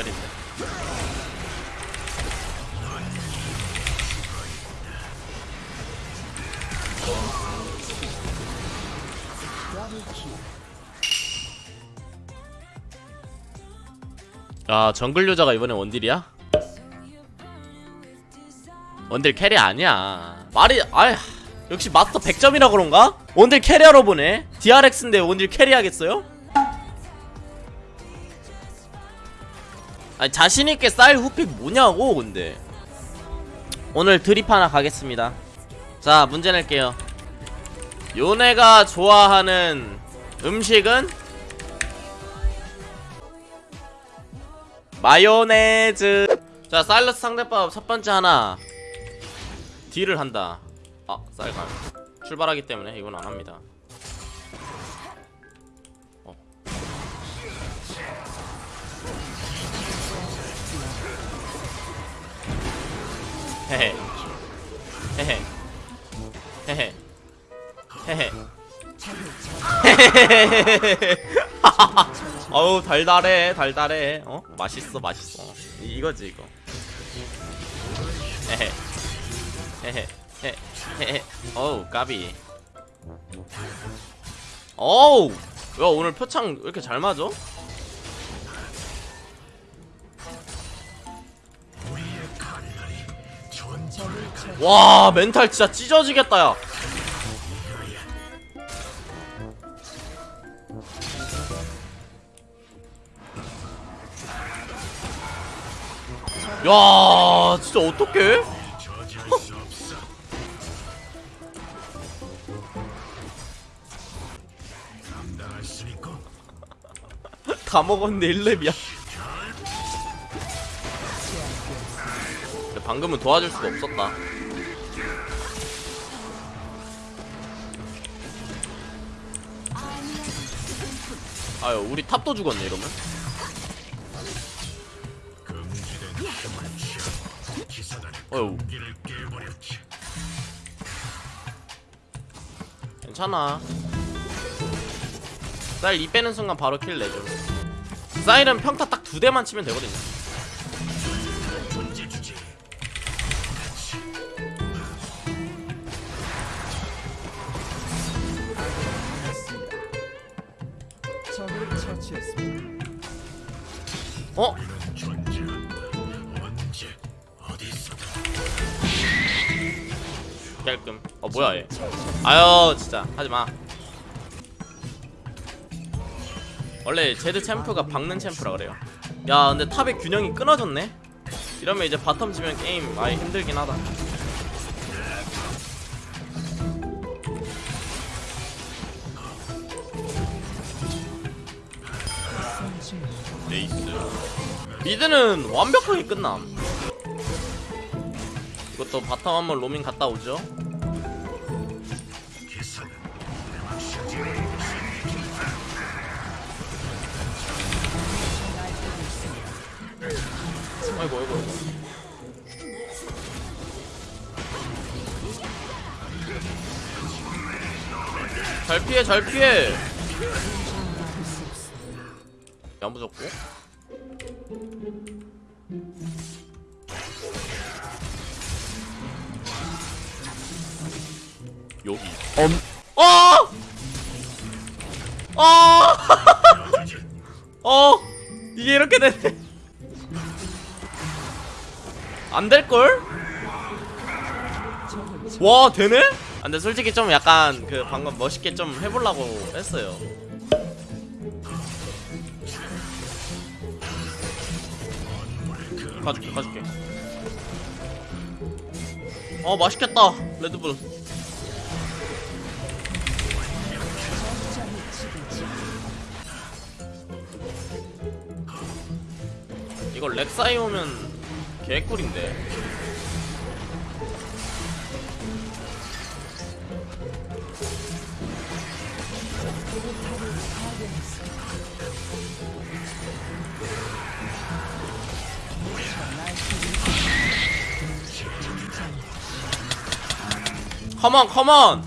전멸인데 아 정글 유저가 이번에 원딜이야? 원딜 carry 아니야 말이 아휴 역시 마스터 100점이라 그런가? 원딜 carry하러 보네 DRX인데 원딜 carry 하겠어요? 아니 자신있게 쌀 후픽 뭐냐고 근데. 오늘 드립 하나 가겠습니다. 자 문제 낼게요. 요네가 좋아하는 음식은? 마요네즈. 자 사일러스 상대법 첫 번째 하나. 딜을 한다. 아 쌀갈 출발하기 때문에 이건 안 합니다 헤헤 헤헤 헤헤. 어우 달달해 달달해. 어? 맛있어 맛있어. 이- 이거지 이거. 어우 까비. 어우! 야 오늘 표창 왜 이렇게 잘 맞아? 와 멘탈 진짜 찢어지겠다 야 야, 진짜 어떡해? 다 먹었는데 1렙이야. 방금은 도와줄 수가 없었다. 아유, 우리 탑도 죽었네, 이러면. 어휴. 괜찮아. 쌀이 빼는 순간 바로 킬 내죠. 쌀은 평타 딱 두 대만 치면 되거든요. 어? 깔끔. 어 뭐야 얘? 아유 진짜 하지마. 원래 제드 챔프가 박는 챔프라 그래요. 야 근데 top의 균형이 끊어졌네. 이러면 이제 bottom 지면 게임 많이 힘들긴 하다. nice. mid는 완벽하게 끝남. 이것도 bottom 한번 로밍 갔다 오죠. 아이고 아이고 아이고. 잘 피해 잘 피해. 야무졌고. 여기. 엄. 어! 어! 어! 이게 이렇게 되네. 안 될걸? 와, 되네? 아, 근데 솔직히 좀 약간 그 방금 멋있게 좀 해보려고 했어요. 가줄게, 가줄게. 어, 맛있겠다. 레드불. 이거 렉사이 오면 개꿀인데 컴온 컴온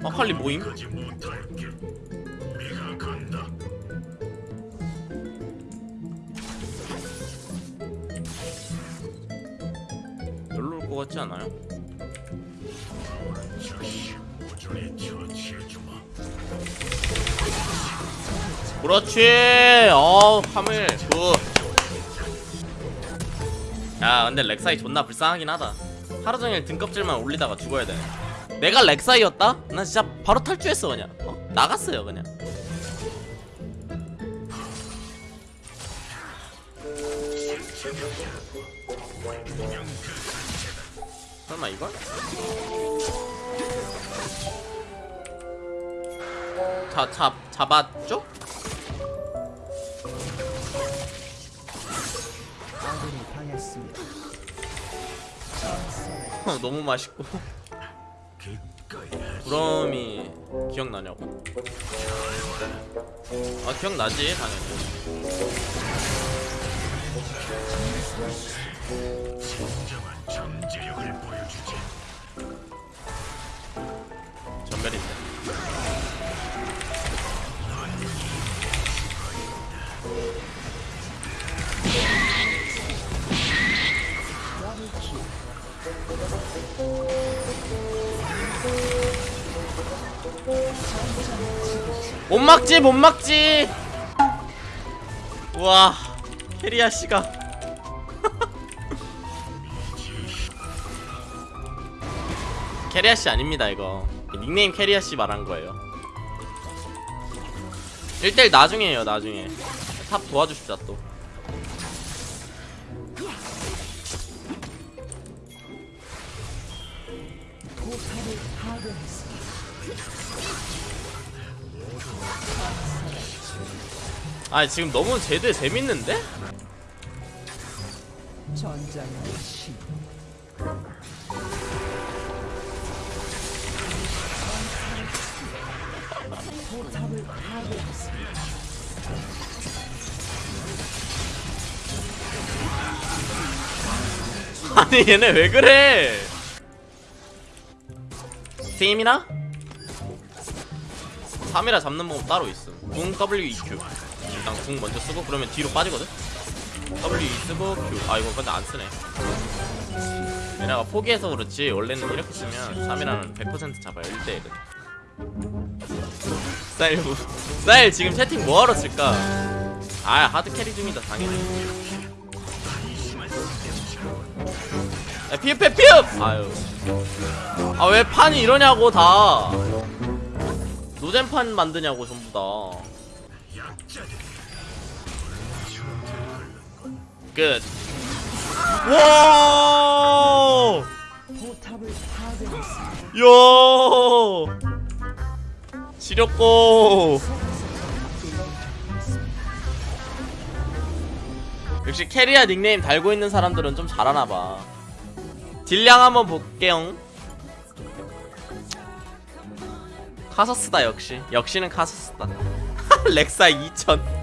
마칼리 모임? 별로 올것 같지 않아요? 그렇지! 어, 하물, 굿. 야 근데 렉사이 존나 불쌍하긴 하다 하루종일 등껍질만 올리다가 죽어야 돼 내가 렉사이였다? 나 진짜 바로 탈주했어 그냥 어? 나갔어요 그냥 설마 이걸? 자, 잡, 잡았죠? 당했습니다. 어, 너무 맛있고 부러움이 기억나냐고? 아 기억나지 당연히 못 막지 못 막지. 우와 캐리아 씨가. 캐리아 씨 아닙니다 이거. 닉네임 캐리아 씨 말한 거예요. 1대1 나중에 해요 나중에. top 도와주십시오 또 아 지금 너무 제드 재밌는데? 아니 얘네 왜 그래 팀이나? 3이라 잡는 방법 따로 있음 궁 WEQ 일단 궁 먼저 쓰고 그러면 뒤로 빠지거든? WE 쓰고 Q. 아 이거 근데 안 쓰네. 얘네가 포기해서 그렇지. 원래는 이렇게 쓰면 3이라는 100% 잡아요 1대1은 쌀, 뭐- 쌀 지금 채팅 뭐하러 쓸까? 아 하드 캐리 중이다 당연히. 야 피읍 피읍 피읍! 아유. 아 왜 판이 이러냐고 다. 노잼판 만드냐고 전부 다 끝. 와! 야! 지렸고. 역시 캐리아 닉네임 달고 있는 사람들은 좀 잘하나봐. 딜량 한번 볼게요. 카서스다 역시. 역시는 카서스다. 렉사 2000